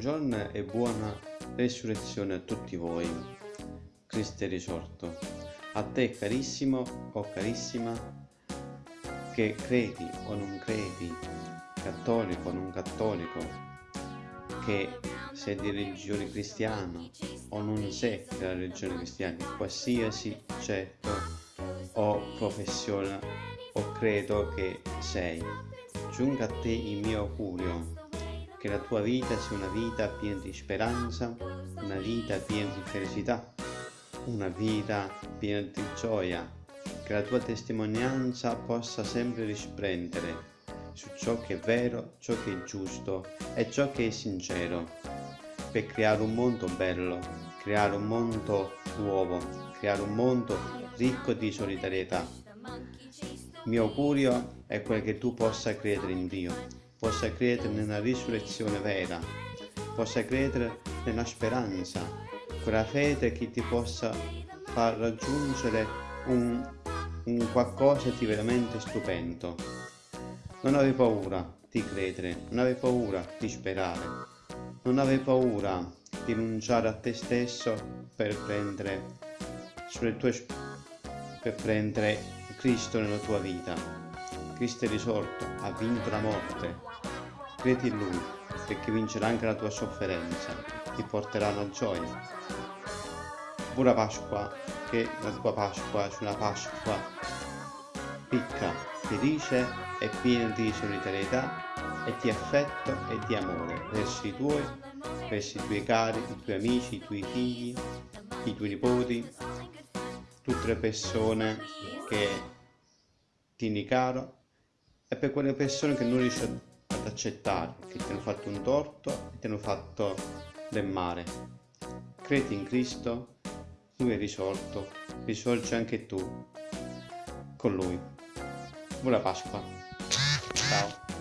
Buongiorno e buona resurrezione a tutti voi. Cristo è risorto. A te carissimo o carissima che credi o non credi, cattolico o non cattolico, che sei di religione cristiana o non sei della religione cristiana, qualsiasi certo o professione o credo che sei. Giunga a te il mio augurio che la tua vita sia una vita piena di speranza, una vita piena di felicità, una vita piena di gioia, che la tua testimonianza possa sempre risplendere su ciò che è vero, ciò che è giusto e ciò che è sincero, per creare un mondo bello, creare un mondo nuovo, creare un mondo ricco di solidarietà. Il mio augurio è quel che tu possa credere in Dio, possa credere nella risurrezione vera, possa credere nella speranza, quella fede che ti possa far raggiungere un, un qualcosa di veramente stupendo. Non avevi paura di credere, non avevi paura di sperare, non avevi paura di rinunciare a te stesso per prendere, tue, per prendere Cristo nella tua vita. Cristo è risorto, ha vinto la morte. Credi in Lui, perché vincerà anche la tua sofferenza, ti porterà alla gioia. Buona Pasqua, che la tua Pasqua sia una Pasqua ricca, felice e piena di solidarietà e di affetto e di amore verso i tuoi, verso i tuoi cari, i tuoi amici, i tuoi figli, i tuoi nipoti, tutte le persone che tieni caro è per quelle persone che non riesci ad accettare, che ti hanno fatto un torto e ti hanno fatto del male. Credi in Cristo, Lui è risorto, risorgi anche tu con Lui. Buona Pasqua. Ciao.